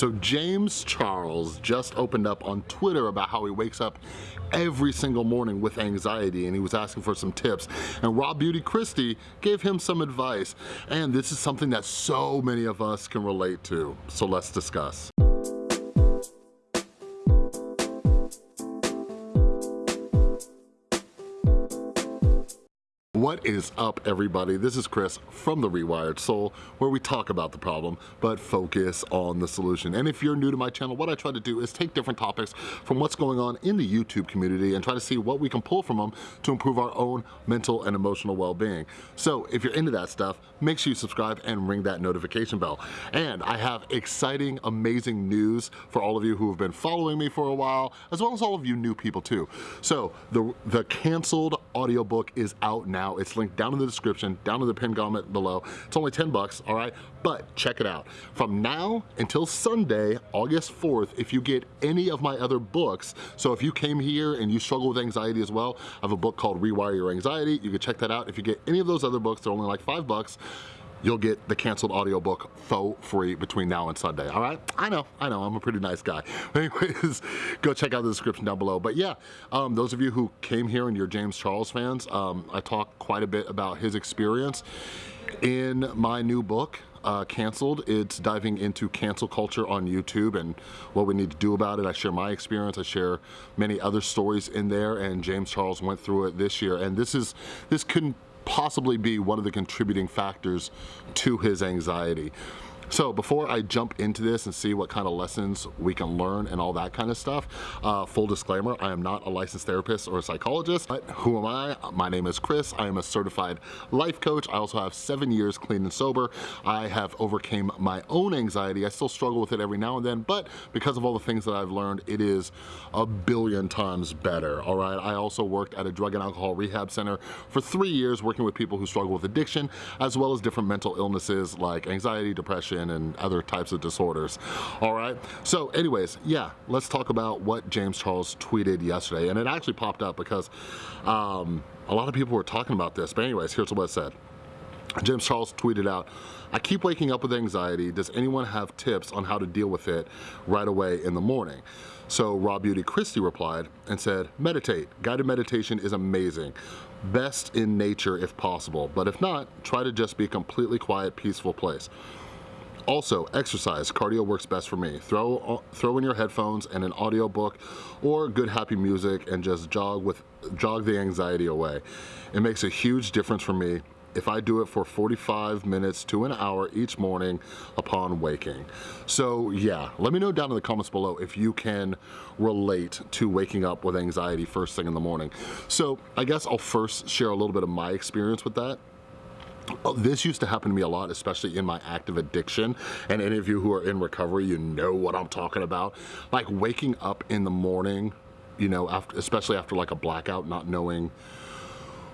So James Charles just opened up on Twitter about how he wakes up every single morning with anxiety and he was asking for some tips and Raw Beauty Kristi gave him some advice and this is something that so many of us can relate to. So let's discuss. What is up everybody? This is Chris from The Rewired Soul where we talk about the problem but focus on the solution. And if you're new to my channel, what I try to do is take different topics from what's going on in the YouTube community and try to see what we can pull from them to improve our own mental and emotional well-being. So if you're into that stuff, make sure you subscribe and ring that notification bell. And I have exciting, amazing news for all of you who have been following me for a while, as well as all of you new people too. So the, the canceled audiobook is out now. It's linked down in the description, down in the pinned comment below. It's only 10 bucks, all right? But check it out. From now until Sunday, August 4th, if you get any of my other books, so if you came here and you struggle with anxiety as well, I have a book called Rewire Your Anxiety. You can check that out. If you get any of those other books, they're only like five bucks you'll get the canceled audiobook for free between now and Sunday, all right? I know, I know, I'm a pretty nice guy. Anyways, go check out the description down below. But yeah, um, those of you who came here and you're James Charles fans, um, I talk quite a bit about his experience in my new book, uh, canceled. It's diving into cancel culture on YouTube and what we need to do about it. I share my experience. I share many other stories in there and James Charles went through it this year. And this is, this couldn't possibly be one of the contributing factors to his anxiety. So before I jump into this and see what kind of lessons we can learn and all that kind of stuff, uh, full disclaimer, I am not a licensed therapist or a psychologist, but who am I? My name is Chris. I am a certified life coach. I also have seven years clean and sober. I have overcame my own anxiety. I still struggle with it every now and then, but because of all the things that I've learned, it is a billion times better, all right? I also worked at a drug and alcohol rehab center for three years working with people who struggle with addiction, as well as different mental illnesses like anxiety, depression, and other types of disorders. All right, so anyways, yeah, let's talk about what James Charles tweeted yesterday. And it actually popped up because um, a lot of people were talking about this. But anyways, here's what it said. James Charles tweeted out, I keep waking up with anxiety. Does anyone have tips on how to deal with it right away in the morning? So Raw Beauty Kristi replied and said, meditate. Guided meditation is amazing. Best in nature if possible, but if not, try to just be a completely quiet, peaceful place. Also, exercise. Cardio works best for me. Throw, uh, throw in your headphones and an audiobook or good happy music and just jog, with, jog the anxiety away. It makes a huge difference for me if I do it for 45 minutes to an hour each morning upon waking. So yeah, let me know down in the comments below if you can relate to waking up with anxiety first thing in the morning. So I guess I'll first share a little bit of my experience with that. Oh, this used to happen to me a lot, especially in my active addiction. And any of you who are in recovery, you know what I'm talking about. Like waking up in the morning, you know, after, especially after like a blackout, not knowing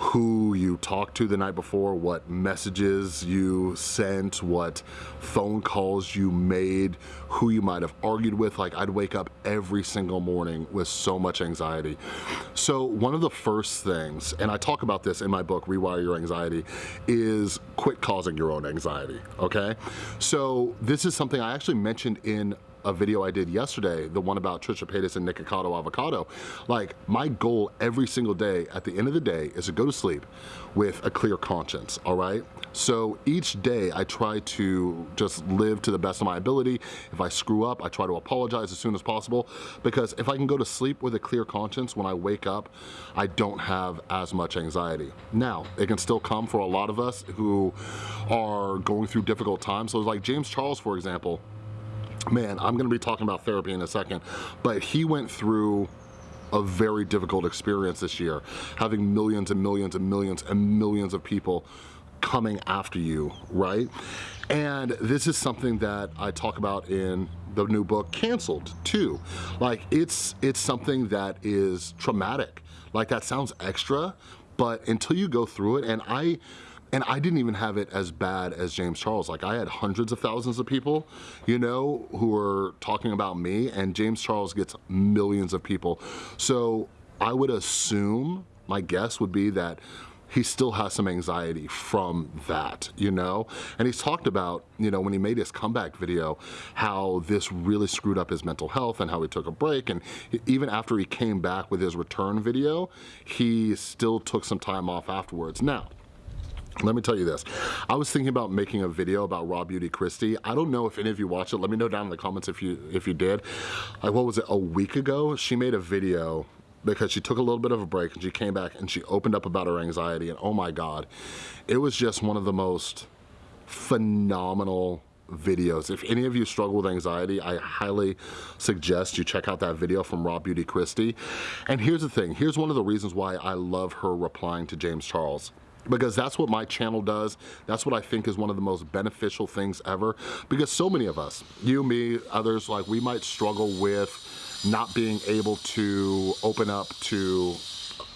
who you talked to the night before, what messages you sent, what phone calls you made, who you might have argued with. Like I'd wake up every single morning with so much anxiety. So one of the first things, and I talk about this in my book, Rewire Your Anxiety, is quit causing your own anxiety, okay? So this is something I actually mentioned in a video I did yesterday, the one about Trisha Paytas and Nikocado Avocado, like my goal every single day at the end of the day is to go to sleep with a clear conscience, all right? So each day I try to just live to the best of my ability. If I screw up, I try to apologize as soon as possible because if I can go to sleep with a clear conscience when I wake up, I don't have as much anxiety. Now, it can still come for a lot of us who are going through difficult times. So like James Charles, for example, man, I'm gonna be talking about therapy in a second, but he went through a very difficult experience this year, having millions and millions and millions and millions of people coming after you, right? And this is something that I talk about in the new book, Canceled, too. Like, it's, it's something that is traumatic. Like, that sounds extra, but until you go through it, and I, and I didn't even have it as bad as James Charles. Like I had hundreds of thousands of people, you know, who were talking about me and James Charles gets millions of people. So I would assume, my guess would be that he still has some anxiety from that, you know? And he's talked about, you know, when he made his comeback video, how this really screwed up his mental health and how he took a break. And even after he came back with his return video, he still took some time off afterwards. Now, let me tell you this. I was thinking about making a video about Raw Beauty Kristi. I don't know if any of you watched it. Let me know down in the comments if you if you did. Like what was it, a week ago? She made a video because she took a little bit of a break and she came back and she opened up about her anxiety and oh my God, it was just one of the most phenomenal videos. If any of you struggle with anxiety, I highly suggest you check out that video from Raw Beauty Kristi. And here's the thing, here's one of the reasons why I love her replying to James Charles because that's what my channel does. That's what I think is one of the most beneficial things ever because so many of us, you, me, others, like we might struggle with not being able to open up to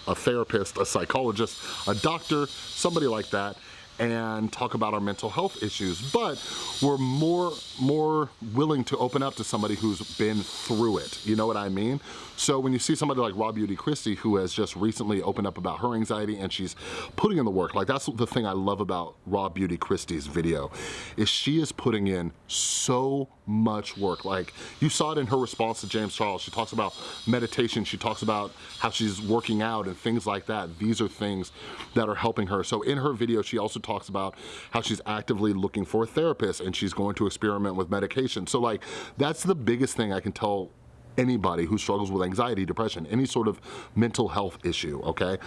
a therapist, a psychologist, a doctor, somebody like that, and talk about our mental health issues, but we're more, more willing to open up to somebody who's been through it. You know what I mean? So when you see somebody like Raw Beauty Kristi who has just recently opened up about her anxiety and she's putting in the work, like that's the thing I love about Raw Beauty Kristi's video, is she is putting in so much work. Like you saw it in her response to James Charles. She talks about meditation. She talks about how she's working out and things like that. These are things that are helping her. So in her video, she also talks about how she's actively looking for a therapist and she's going to experiment with medication. So like, that's the biggest thing I can tell anybody who struggles with anxiety, depression, any sort of mental health issue, okay?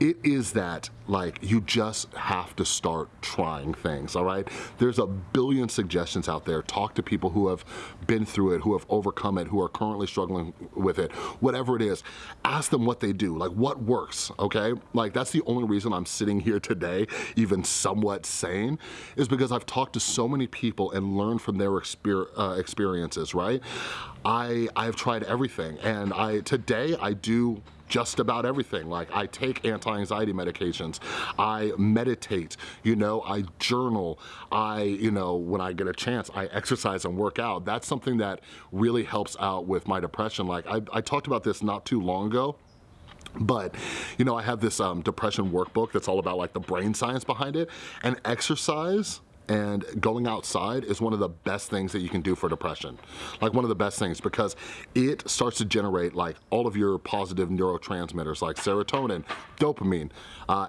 It is that, like, you just have to start trying things, all right? There's a billion suggestions out there. Talk to people who have been through it, who have overcome it, who are currently struggling with it, whatever it is. Ask them what they do, like what works, okay? Like, that's the only reason I'm sitting here today, even somewhat sane, is because I've talked to so many people and learned from their exper uh, experiences, right? I, I've tried everything and I today I do just about everything. Like I take anti-anxiety medications, I meditate, you know, I journal, I, you know, when I get a chance, I exercise and work out. That's something that really helps out with my depression. Like I, I talked about this not too long ago, but you know i have this um, depression workbook that's all about like the brain science behind it and exercise and going outside is one of the best things that you can do for depression. Like one of the best things because it starts to generate like all of your positive neurotransmitters like serotonin, dopamine, uh,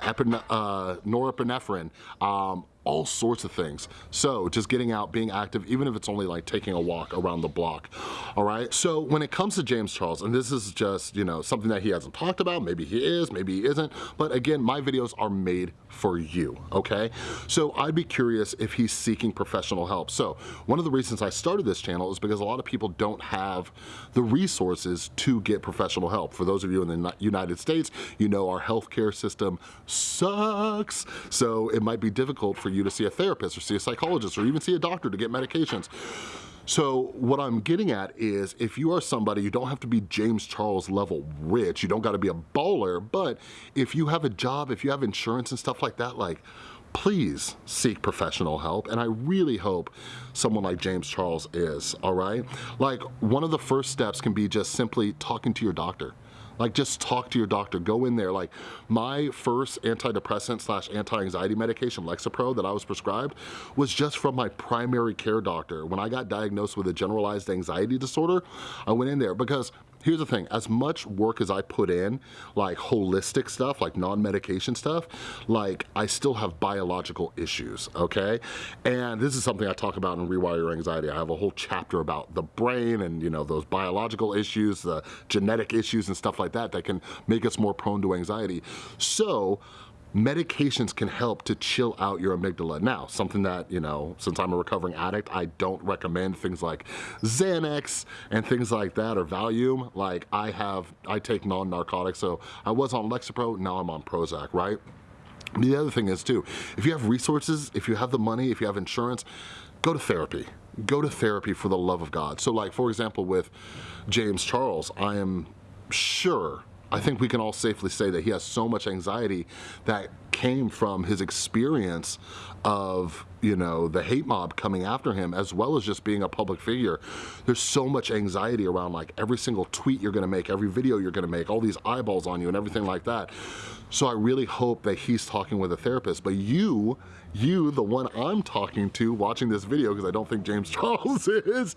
uh, norepinephrine, um, all sorts of things. So just getting out, being active, even if it's only like taking a walk around the block, all right? So when it comes to James Charles, and this is just, you know, something that he hasn't talked about, maybe he is, maybe he isn't, but again, my videos are made for you, okay? So I'd be curious if he's seeking professional help. So one of the reasons I started this channel is because a lot of people don't have the resources to get professional help. For those of you in the United States, you know our healthcare system sucks. So it might be difficult for you to see a therapist or see a psychologist or even see a doctor to get medications. So what I'm getting at is if you are somebody, you don't have to be James Charles level rich, you don't gotta be a baller, but if you have a job, if you have insurance and stuff like that, like please seek professional help and I really hope someone like James Charles is, all right? Like one of the first steps can be just simply talking to your doctor. Like just talk to your doctor, go in there. Like my first antidepressant slash anti-anxiety medication, Lexapro, that I was prescribed was just from my primary care doctor. When I got diagnosed with a generalized anxiety disorder, I went in there because here's the thing, as much work as I put in, like holistic stuff, like non-medication stuff, like I still have biological issues, okay? And this is something I talk about in Rewire Your Anxiety. I have a whole chapter about the brain and you know those biological issues, the genetic issues and stuff like that that can make us more prone to anxiety. So medications can help to chill out your amygdala. Now, something that, you know, since I'm a recovering addict, I don't recommend things like Xanax and things like that or Valium. Like I have, I take non-narcotics, so I was on Lexapro, now I'm on Prozac, right? The other thing is too, if you have resources, if you have the money, if you have insurance, go to therapy. Go to therapy for the love of God. So like, for example, with James Charles, I am sure I think we can all safely say that he has so much anxiety that came from his experience of you know the hate mob coming after him as well as just being a public figure. There's so much anxiety around like every single tweet you're gonna make every video you're gonna make all these eyeballs on you and everything like that. So I really hope that he's talking with a therapist. But you you the one I'm talking to watching this video because I don't think James Charles is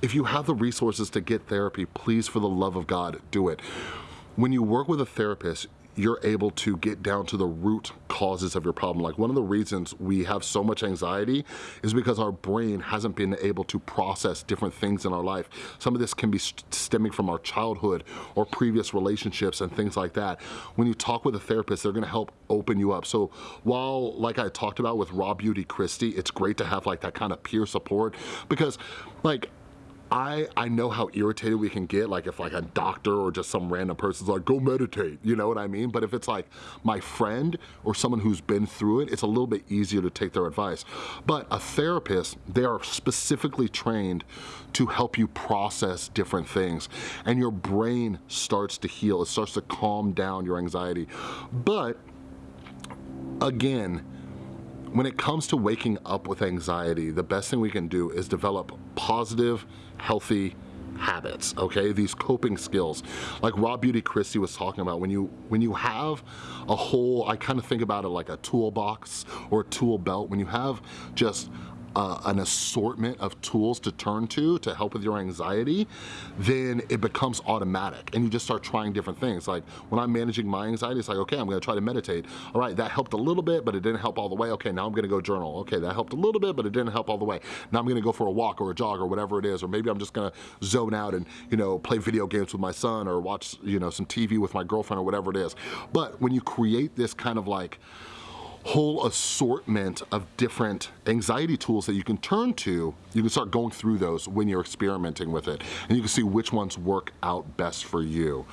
if you have the resources to get therapy please for the love of God do it when you work with a therapist you're able to get down to the root causes of your problem. Like one of the reasons we have so much anxiety is because our brain hasn't been able to process different things in our life. Some of this can be stemming from our childhood or previous relationships and things like that. When you talk with a therapist, they're gonna help open you up. So while, like I talked about with Raw Beauty Kristi, it's great to have like that kind of peer support because like I, I know how irritated we can get, like if like a doctor or just some random person's like, go meditate, you know what I mean? But if it's like my friend or someone who's been through it, it's a little bit easier to take their advice. But a therapist, they are specifically trained to help you process different things and your brain starts to heal, it starts to calm down your anxiety. But again, when it comes to waking up with anxiety, the best thing we can do is develop positive, healthy habits, okay? These coping skills. Like Raw Beauty Kristi was talking about, when you when you have a whole, I kind of think about it like a toolbox or a tool belt, when you have just uh, an assortment of tools to turn to to help with your anxiety, then it becomes automatic and you just start trying different things. Like when I'm managing my anxiety, it's like, okay, I'm gonna try to meditate. All right, that helped a little bit, but it didn't help all the way. Okay, now I'm gonna go journal. Okay, that helped a little bit, but it didn't help all the way. Now I'm gonna go for a walk or a jog or whatever it is, or maybe I'm just gonna zone out and, you know, play video games with my son or watch, you know, some TV with my girlfriend or whatever it is. But when you create this kind of like, whole assortment of different anxiety tools that you can turn to, you can start going through those when you're experimenting with it. And you can see which ones work out best for you.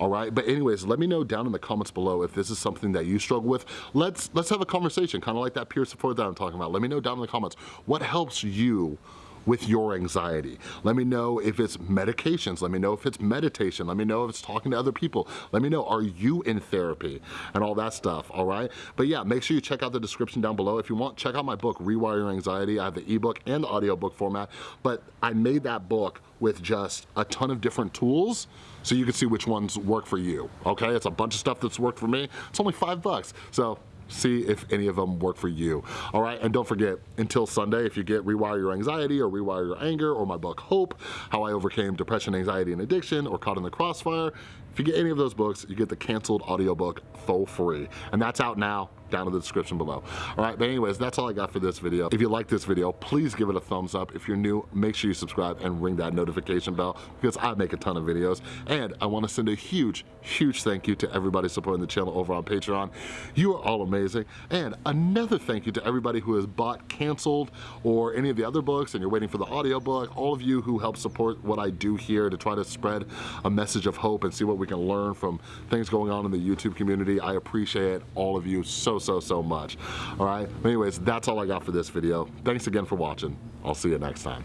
All right, but anyways, let me know down in the comments below if this is something that you struggle with. Let's, let's have a conversation, kind of like that peer support that I'm talking about. Let me know down in the comments, what helps you with your anxiety. Let me know if it's medications. Let me know if it's meditation. Let me know if it's talking to other people. Let me know, are you in therapy and all that stuff, all right? But yeah, make sure you check out the description down below. If you want, check out my book, Rewire Your Anxiety. I have the ebook and the audiobook format, but I made that book with just a ton of different tools so you can see which ones work for you, okay? It's a bunch of stuff that's worked for me. It's only five bucks. So see if any of them work for you. All right, and don't forget, until Sunday, if you get Rewire Your Anxiety or Rewire Your Anger or my book Hope, How I Overcame Depression, Anxiety, and Addiction or Caught in the Crossfire, if you get any of those books, you get the canceled audiobook for free. And that's out now down in the description below. All right, but anyways, that's all I got for this video. If you like this video, please give it a thumbs up. If you're new, make sure you subscribe and ring that notification bell because I make a ton of videos. And I wanna send a huge, huge thank you to everybody supporting the channel over on Patreon. You are all amazing. And another thank you to everybody who has bought Canceled or any of the other books and you're waiting for the audiobook. All of you who help support what I do here to try to spread a message of hope and see what we can learn from things going on in the YouTube community. I appreciate all of you so, so, so much. All right, anyways, that's all I got for this video. Thanks again for watching. I'll see you next time.